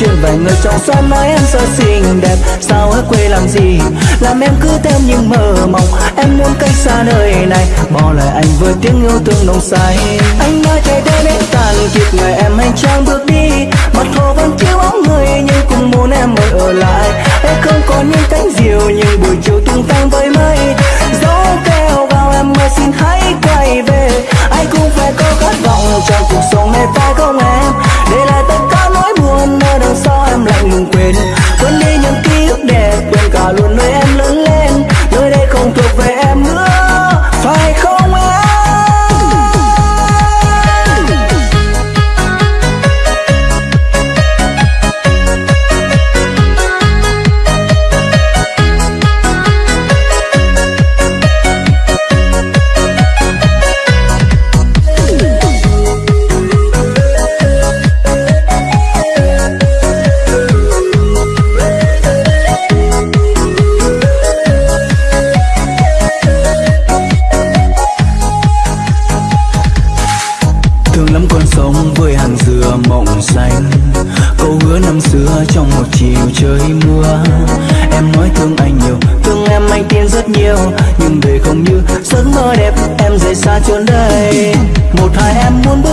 chuyện vài người trong xóm nói em sợ xinh đẹp. Sao ở quê làm gì? Làm em cứ thêm những mơ mộng. Em muốn cách xa nơi này. Bỏ lại anh với tiếng yêu thương nồng say. Anh đã chạy đến đến tàn kiệt người em hành trang bước đi. Mặt hồ vẫn thiếu bóng người nhưng cũng muốn em mới ở lại. Em không còn những cánh diều, nhưng buổi chiều tung tăng với mây. Gió kêu vào em ơi, xin hãy quay về. Anh cũng phải có khát vọng trong cuộc sống này phải không em? Để lại tất cả đằng sau em lạnh lùng quên. Quên đi những ký ức đẹp, quên cả luôn nơi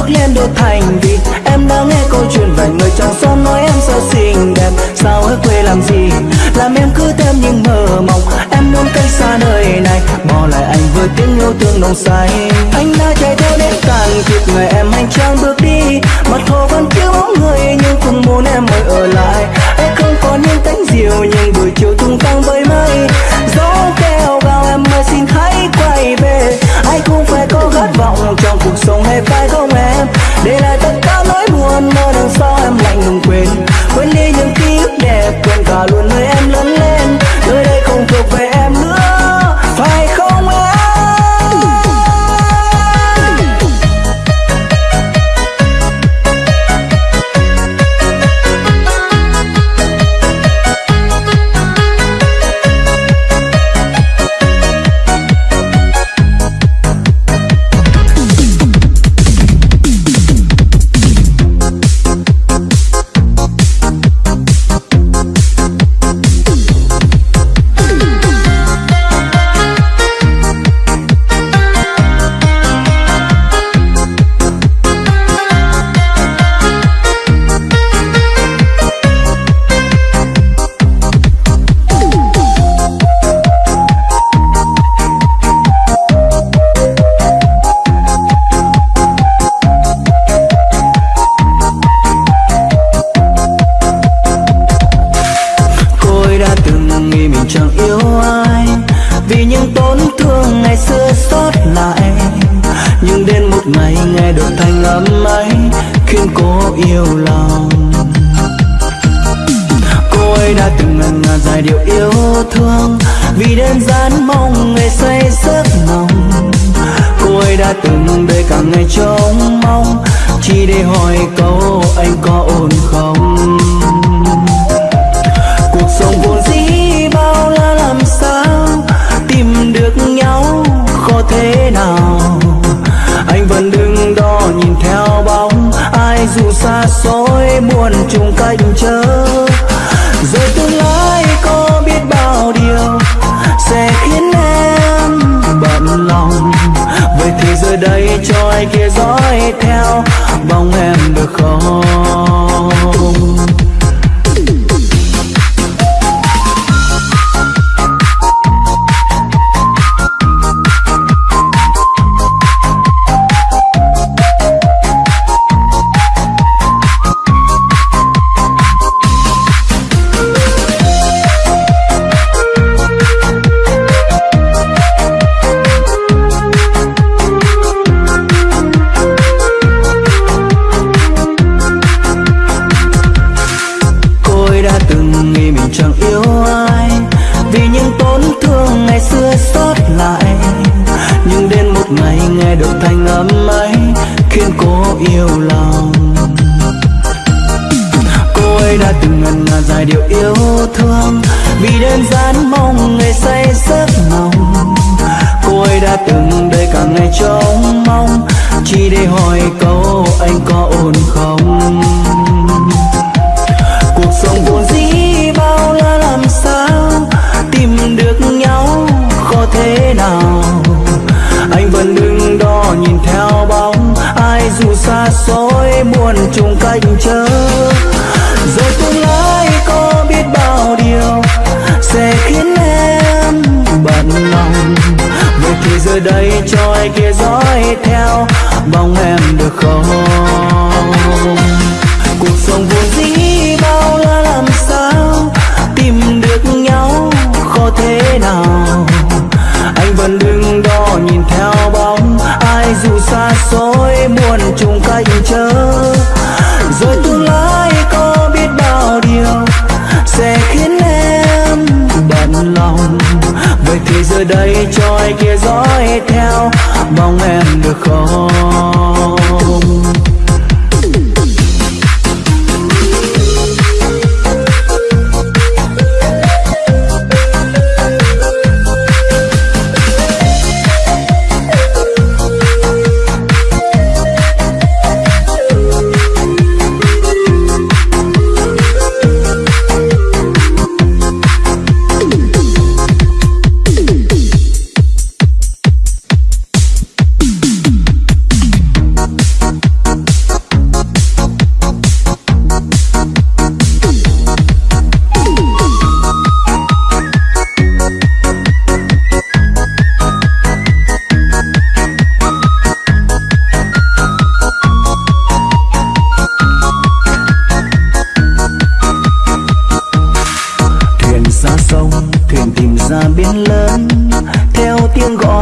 lên đô thành vì em đã nghe câu chuyện vài người trong xóm nói em sao xinh đẹp, sao ở quê làm gì? Làm em cứ thêm những mơ mộng, em muốn cách xa nơi này. Bỏ lại anh với tiếng yêu thương nồng say. Anh đã chạy theo đến tàn kiệt người em hành trang bước đi. Mặt hồ vẫn thiếu bóng người nhưng cũng muốn em mới ở lại. Em không còn những cánh diều, nhưng buổi chiều tung tăng với mây. Gió kêu gào em ơi xin hãy quay về. Ai cũng phải có khát vọng trong cuộc sống hay phải không em để khiến cô yêu lòng. Cô ấy đã từng ngần ngàn dài điều yêu thương, vì đơn giản mong ngày say giấc nồng cô ấy đã từng đợi cả ngày trông mong, chỉ để hỏi câu anh có ổn không? Cuộc sống vốn dĩ bao la làm sao, tìm được nhau khó thế nào? Xôi buồn chung cách chờ rồi tương lai có biết bao điều sẽ khiến em bận lòng. Vậy thì giờ đây cho ai kia dõi theo bóng em được không?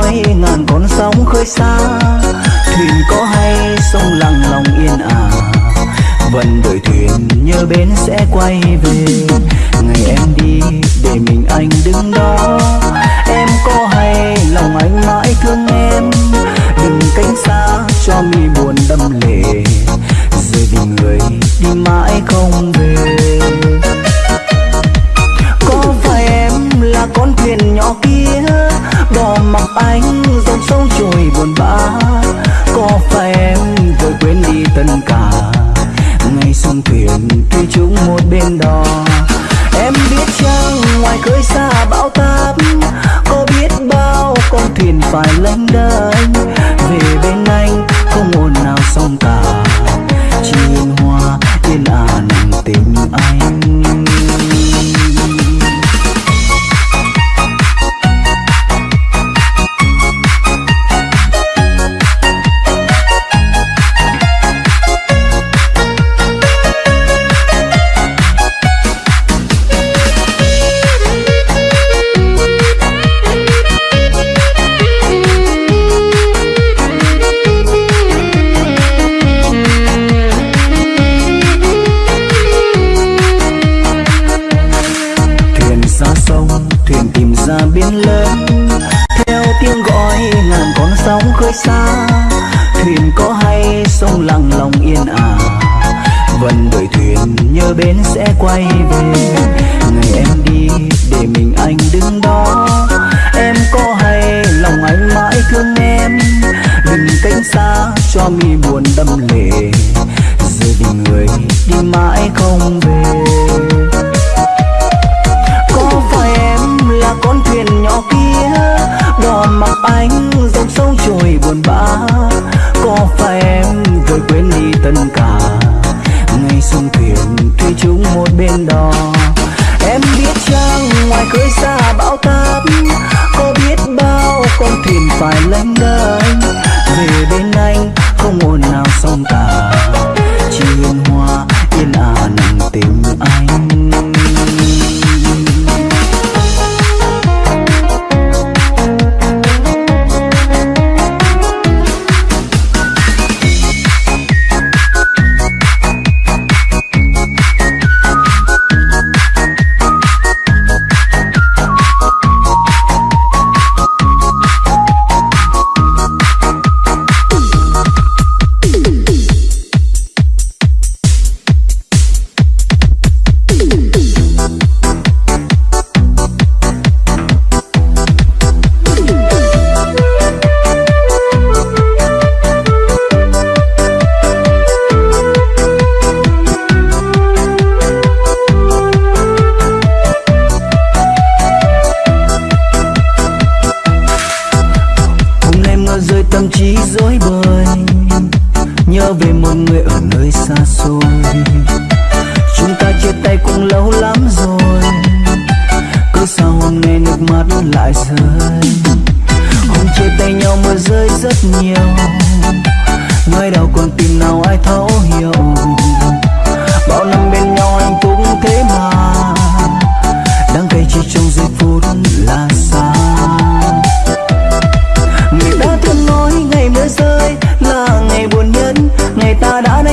khói ngàn con sóng khơi xa. Thuyền có hay sông lặng lòng yên ả vẫn đợi thuyền nhớ bến sẽ quay về. Ngày em đi để mình anh đứng đó. Em có hay lòng anh mãi thương em. Đừng cánh xa cho mi buồn đâm lòng நான்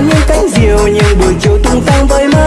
những cánh diều những buổi chiều tung tăng với mây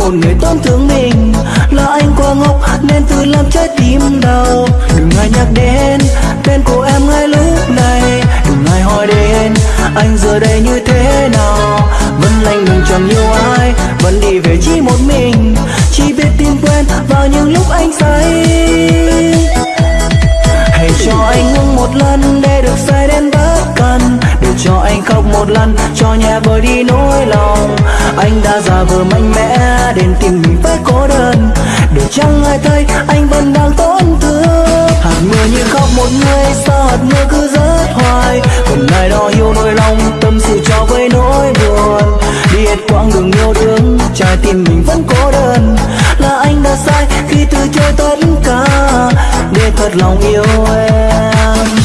bởi một người tổn thương mình. Là anh quá ngốc, nên tự làm trái tim đau. Đừng ai nhắc đến tên của em ngay lúc này. Đừng ai hỏi đến anh giờ một lần, cho nhẹ vơi đi nỗi lòng. Anh đã già vờ mạnh mẽ đến tìm mình với cô đơn. Để chẳng ai thấy, anh vẫn đang tổn thương. Hạt mưa như khóc một người, sao hạt mưa cứ rớt hoài? Còn ai đó yêu nỗi lòng, tâm sự cho với nỗi buồn. Đi hết quãng đường yêu thương trái tim mình vẫn cô đơn. Là anh đã sai khi từ chối tất cả. Để thật lòng yêu em.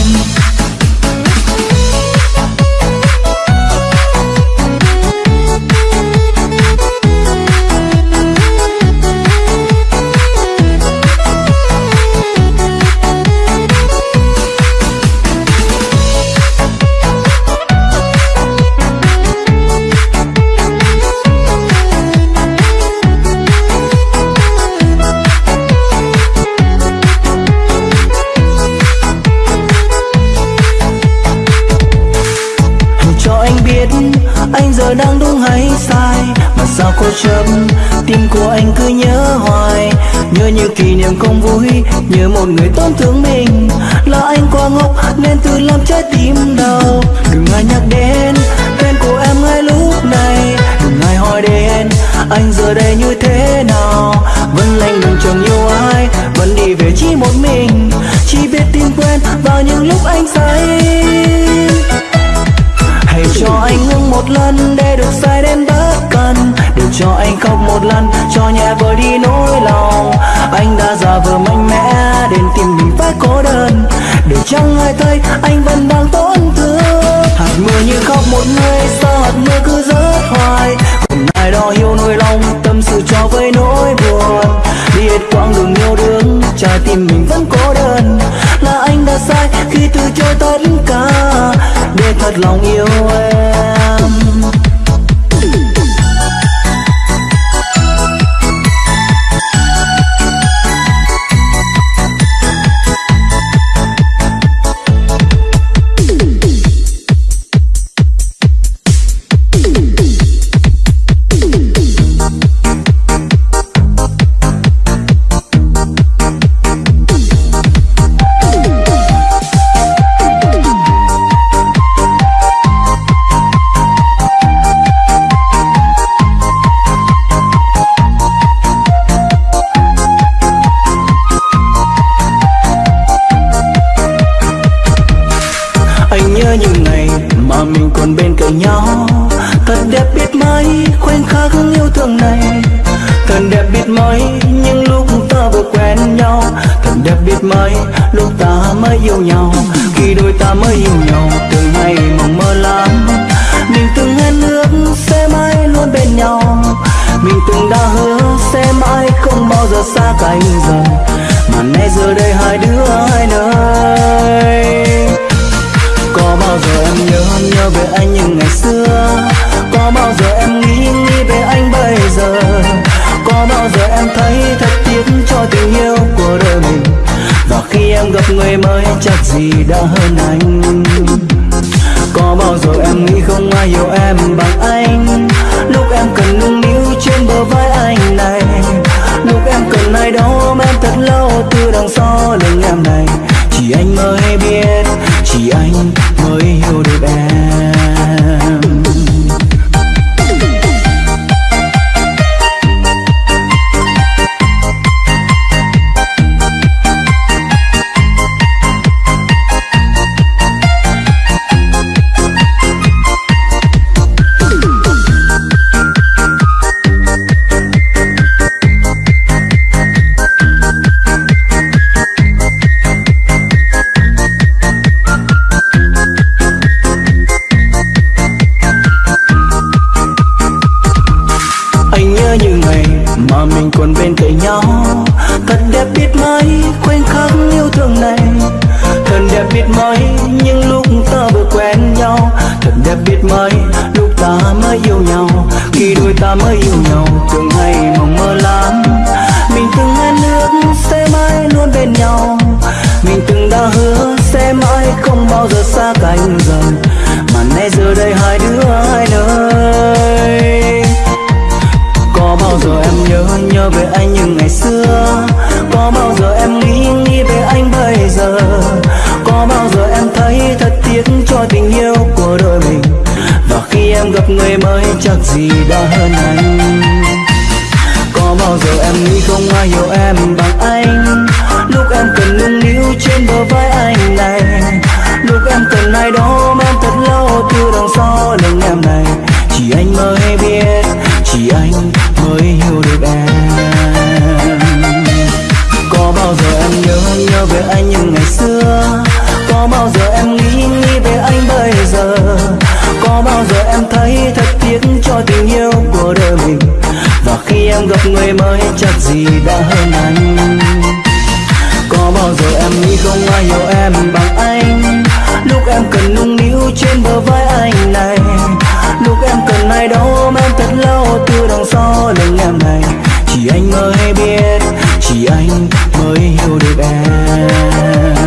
Không nhớ một người tổn thương mình. Là anh quá ngốc, nên tự làm trái tim đau. Đừng ai nhắc đến tên của em ngay lúc này. Đừng ai hỏi đến anh giờ đây như thế nào. Vẫn lạnh lùng chẳng yêu ai, vẫn đi về chỉ một mình. Chỉ biết tin quên vào những lúc anh say. Hãy cho anh ngưng một lần để được say đến khóc một lần, cho nhẹ vơi đi nỗi lòng. Anh đã giả vờ mạnh mẽ đến tìm mình phải cô đơn. Để chẳng ai thấy, anh vẫn đang tổn thương. Hạt mưa như khóc một người, sao hạt mưa cứ rớt hoài? Hôm nay đó hiểu nỗi lòng, tâm sự cho với nỗi buồn. Đi hết quãng đường yêu đương, trái tim mình vẫn cô đơn. Là anh đã sai khi từ chối tất cả. Để thật lòng yêu em. tay dần mà nay giờ đây hai đứa hai nơi. Có bao giờ em nhớ nhớ về anh những ngày xưa? Có bao giờ em nghĩ nghĩ về anh bây giờ? Có bao giờ em thấy thật tiếc cho tình yêu của đời mình? Và khi em gặp người mới, chắc gì đã hơn anh? Có bao giờ em nghĩ không ai yêu em bằng chắc gì đã hơn anh Có bao giờ em nghĩ không ai hiểu em bằng anh? Lúc em cần nung níu trên bờ vai anh này. Lúc em cần ai đó em thật lâu từ đằng sau lưng em này. Chỉ anh mới biết tình yêu của đời mình. Và khi em gặp người mới, chắc gì đã hơn anh. Có bao giờ em nghĩ không ai hiểu em bằng anh? Lúc em cần nung níu trên bờ vai anh này. Lúc em cần ai đó ôm em thật lâu từ đằng sau lưng em này. Chỉ anh mới biết, chỉ anh mới hiểu được em.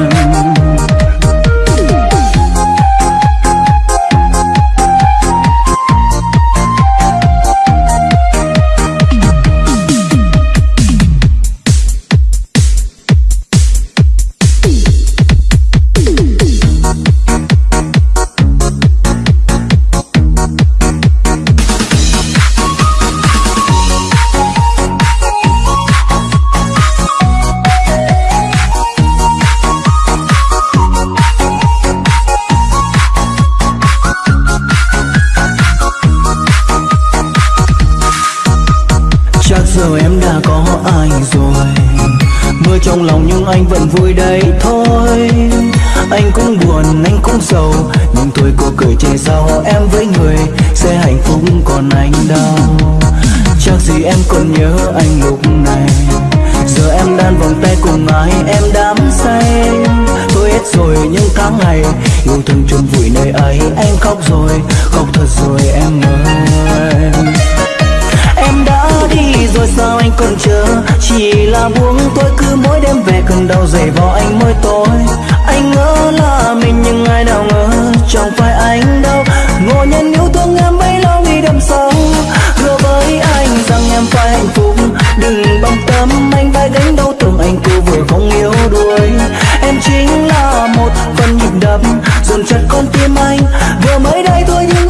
Đan vòng tay cùng ai em đắm say. Tôi hết rồi, những tháng ngày, yêu thương chôn vùi nơi ấy anh khóc rồi, khóc thật rồi em ơi. Em đã đi rồi, sao anh còn chờ? Chỉ là buông tôi, cứ mỗi đêm về cơn đau dày vào anh mỗi tối. Anh ngỡ là mình nhưng ai nào ngờ, chẳng phải anh đâu. Ngồi nhân yêu thương em, bấy lâu đi đâm sâu. Hứa với anh rằng em phải hạnh phúc đừng bận tâm, anh vai gánh đau tưởng anh cô vừa không yêu đuối. Em chính là một phần nhịp đập, dồn chặt con tim anh. Vừa mới đây thôi nhưng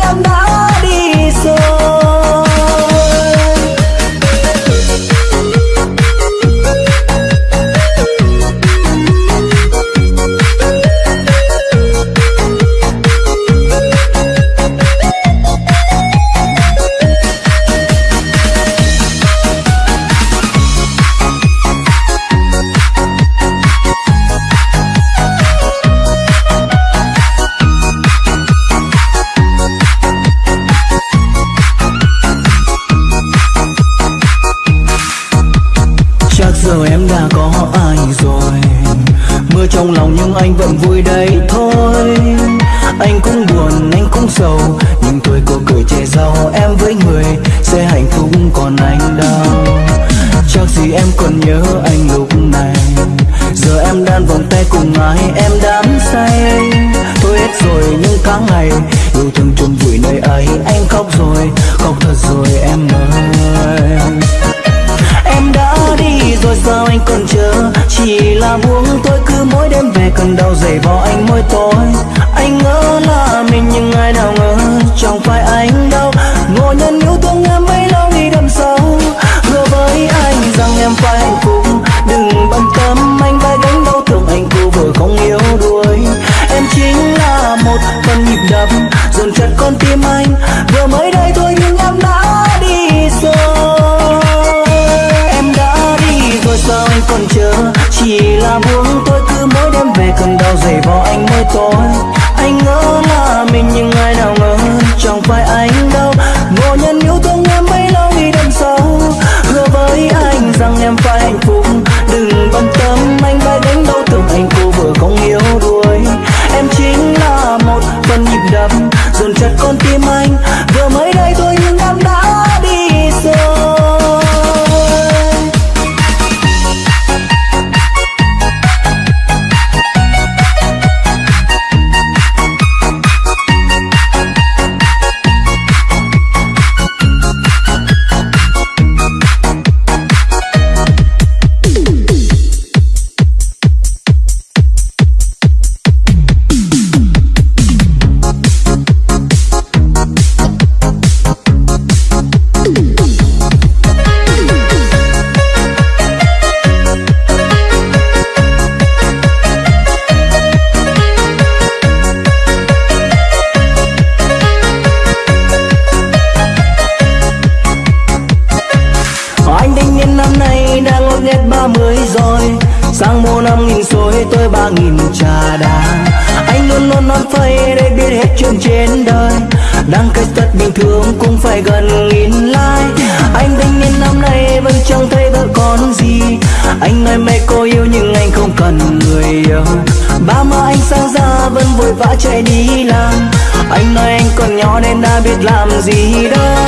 sáng sang ra vẫn vội vã chạy đi làm? Anh nói anh còn nhỏ nên đã biết làm gì đâu.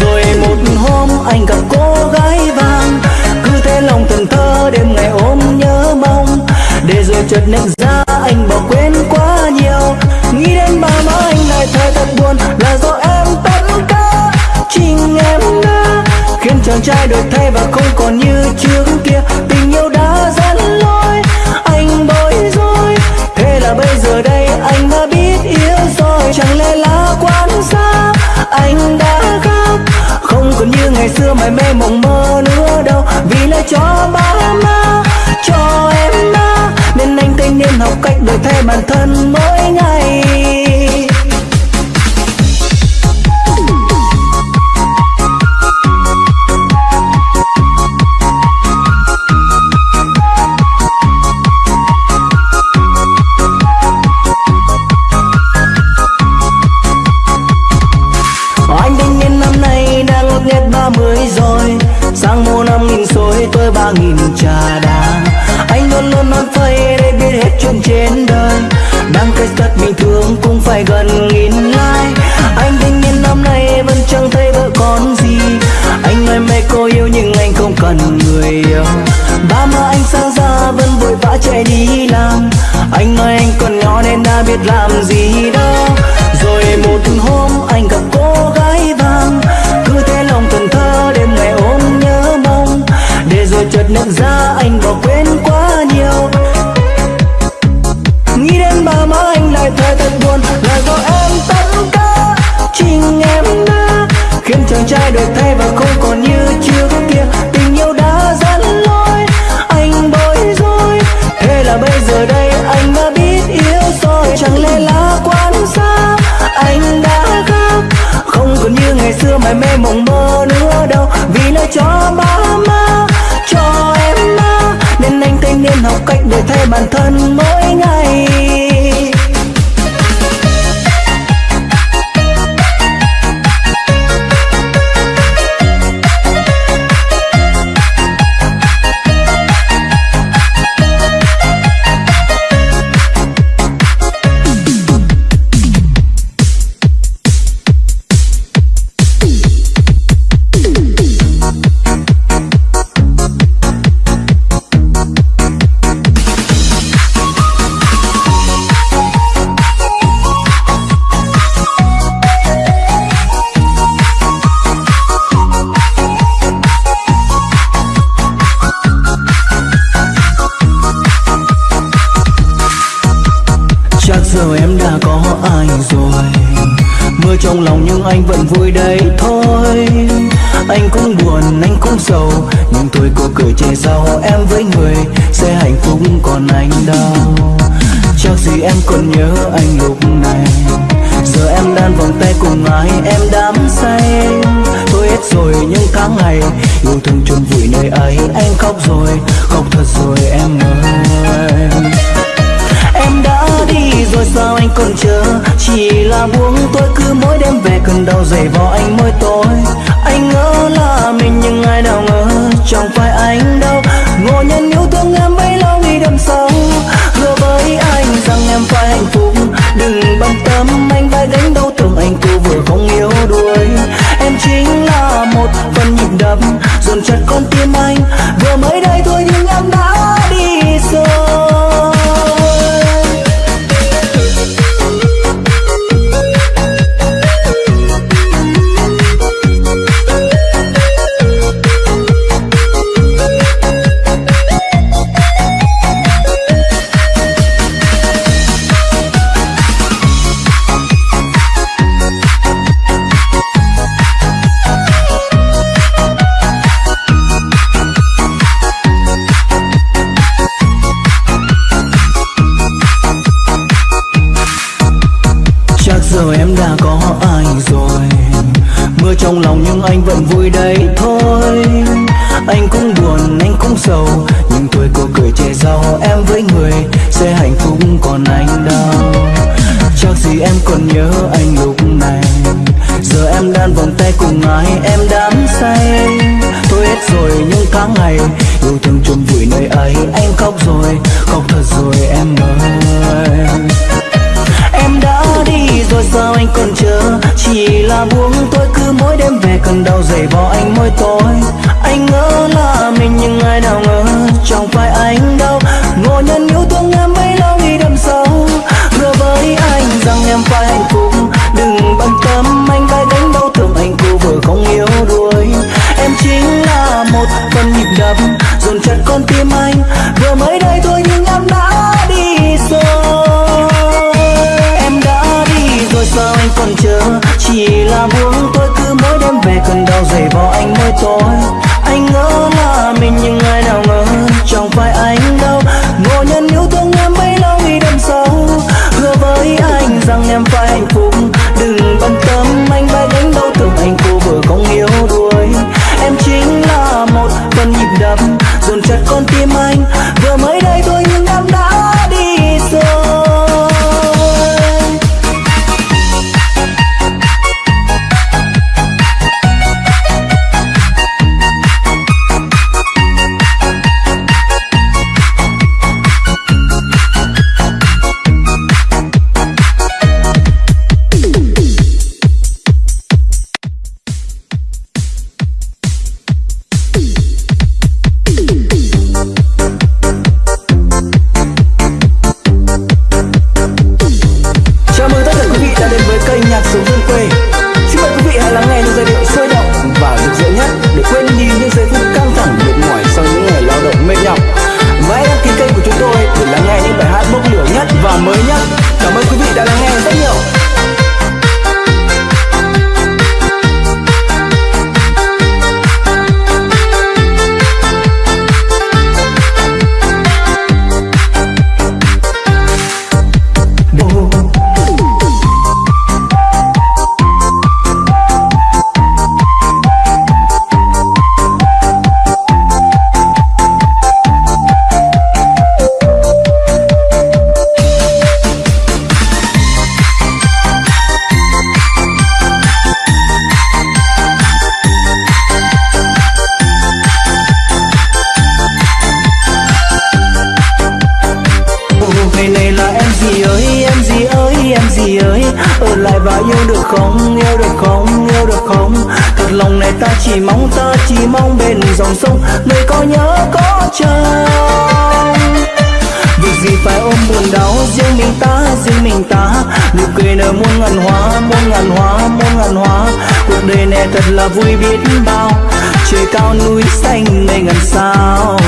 Rồi một hôm anh gặp cô gái vàng. Cứ thế lòng thần thơ đêm ngày ôm nhớ mong. Để rồi chợt nhận ra anh bỏ quên quá nhiều. Nghĩ đến ba má anh lại thấy thật buồn. Là do em tất cả chính em đã khiến chàng trai đổi thay và không còn như trước kia. Ngày xưa mày mê mộng mơ nữa đâu. Vì lại cho ba má, cho em má. Nên anh thanh niên học cách đổi thay bản thân mỗi làm gì đâu. Anh trong bên dòng sông, nơi có nhớ, có trông việc gì phải ôm buồn đau, riêng mình ta, riêng mình ta. Nụ cười nở muôn ngàn hoa, muôn ngàn hoa, muôn ngàn hoa. Cuộc đời này thật là vui biết bao. Trời cao núi xanh mây ngàn sao.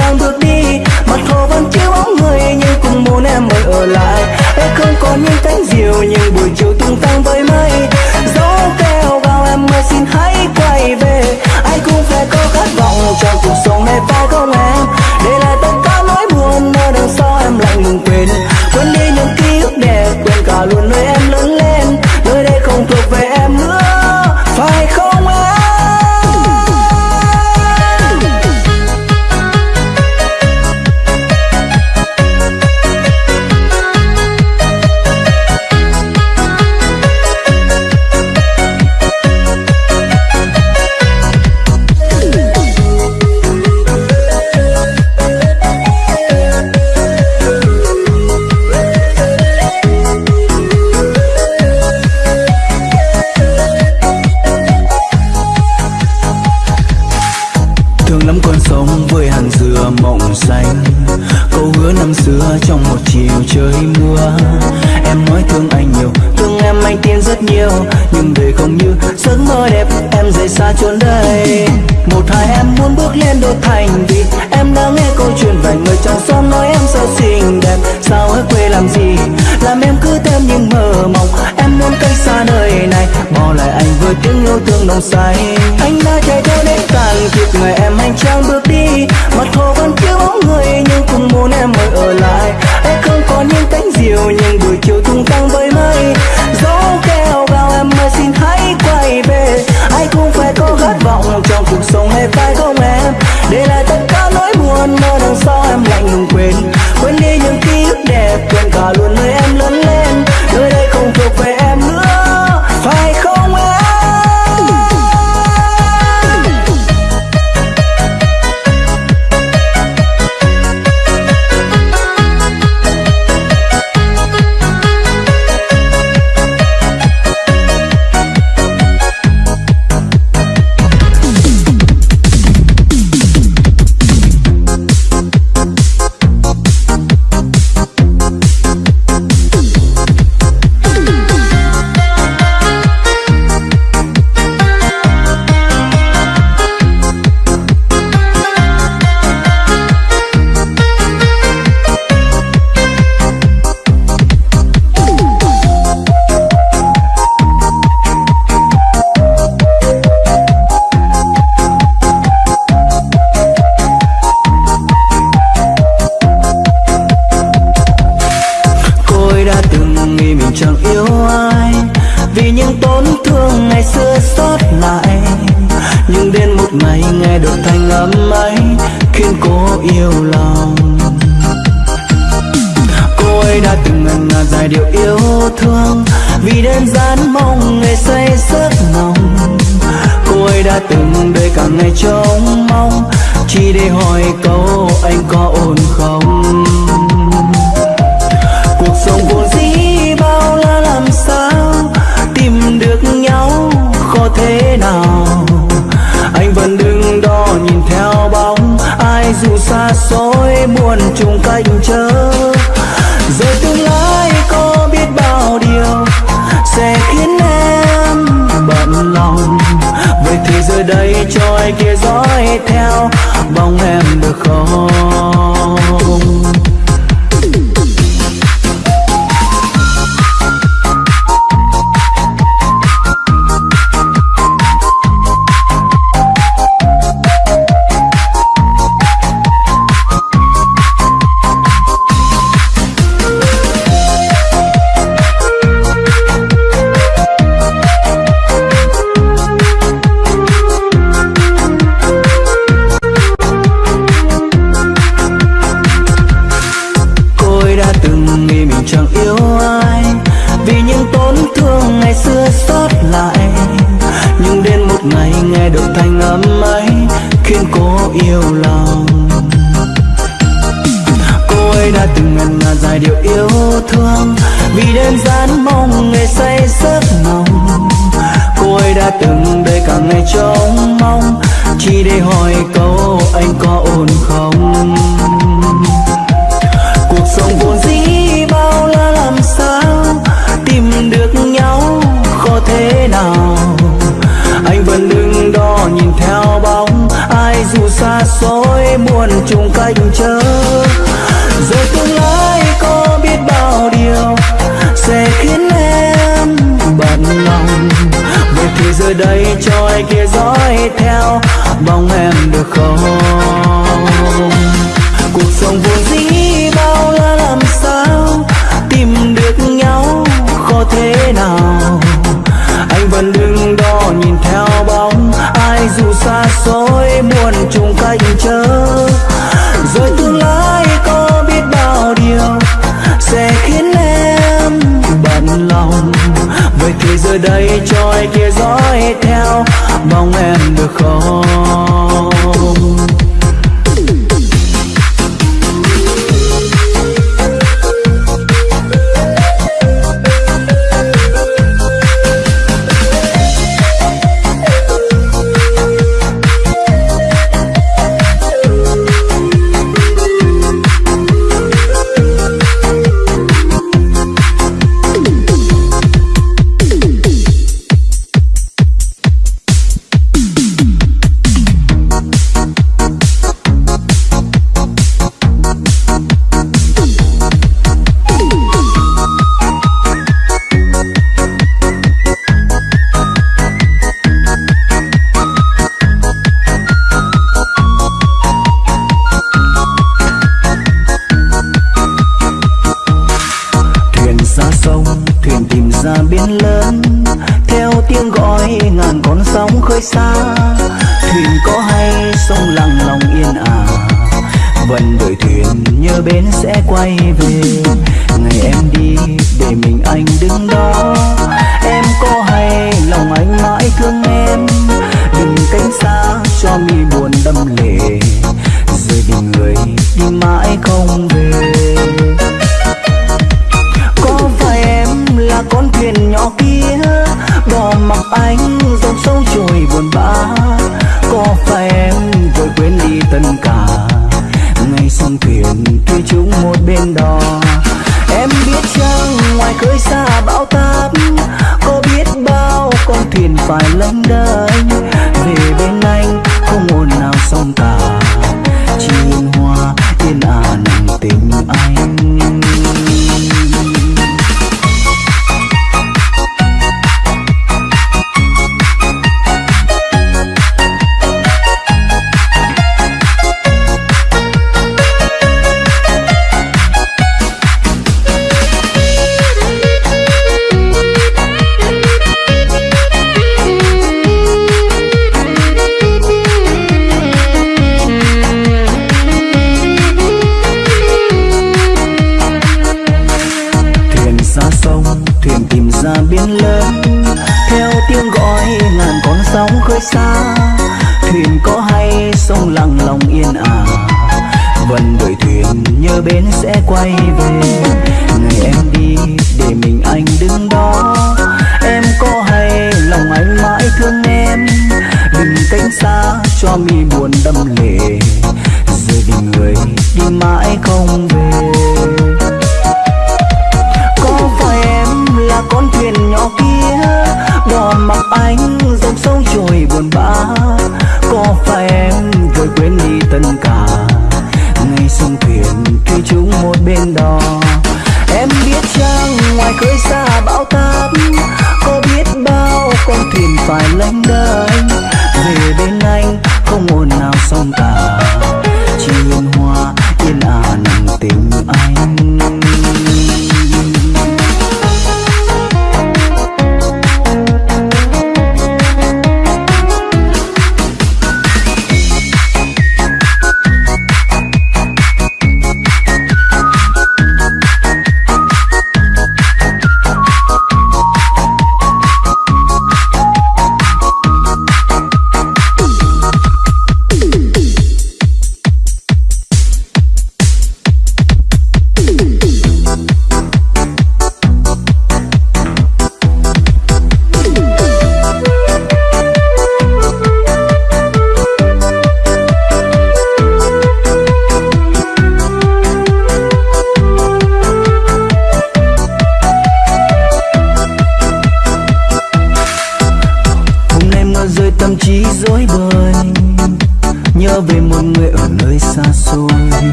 trang bước đi. Mặt hồ vẫn chiếu bóng người, nhưng cùng muốn em mới ở lại. Em không còn những cánh diều nhưng buổi chiều tung tăng với mây. Gió kêu vào em ơi, xin hãy quay về. Anh cũng phải có khát vọng trong cuộc sống này phải không em outside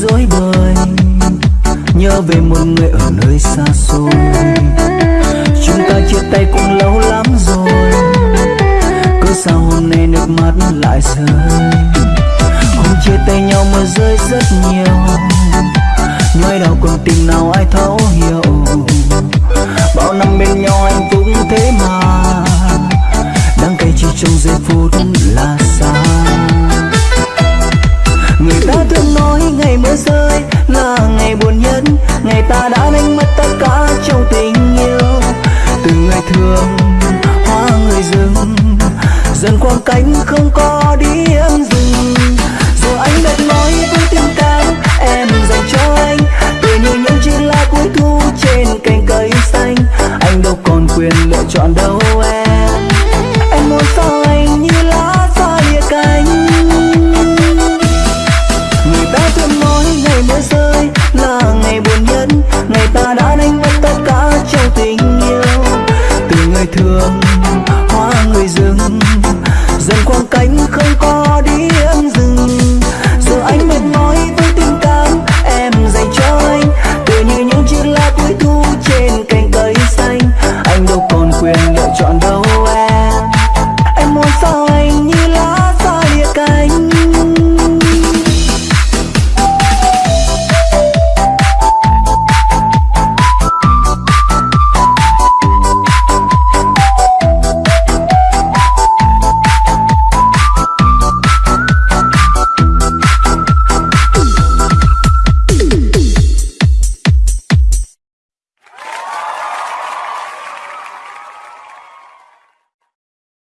dối bời. Nhớ về một người ở nơi xa xôi. Chúng ta chia tay cũng lâu lắm rồi. Cớ sao hôm nay nước mắt lại rơi. Hôm chia tay nhau mưa rơi rất nhiều. Nhói đau còn tình nào ai thấu hiểu. Bao năm bên nhau anh cũng thế mà. Đắng cay chỉ trong giây phút là xa thương nói ngày mưa rơi là ngày buồn nhất. Ngày ta đã đánh mất tất cả trong tình yêu. Từ ngày thường hoa người rừng, dần quang cánh không có điểm dừng giờ anh đã nói với tình cảm em dành cho anh. Từ như những chiếc lá cuối thu trên cành cây xanh. Anh đâu còn quyền lựa chọn đâu em.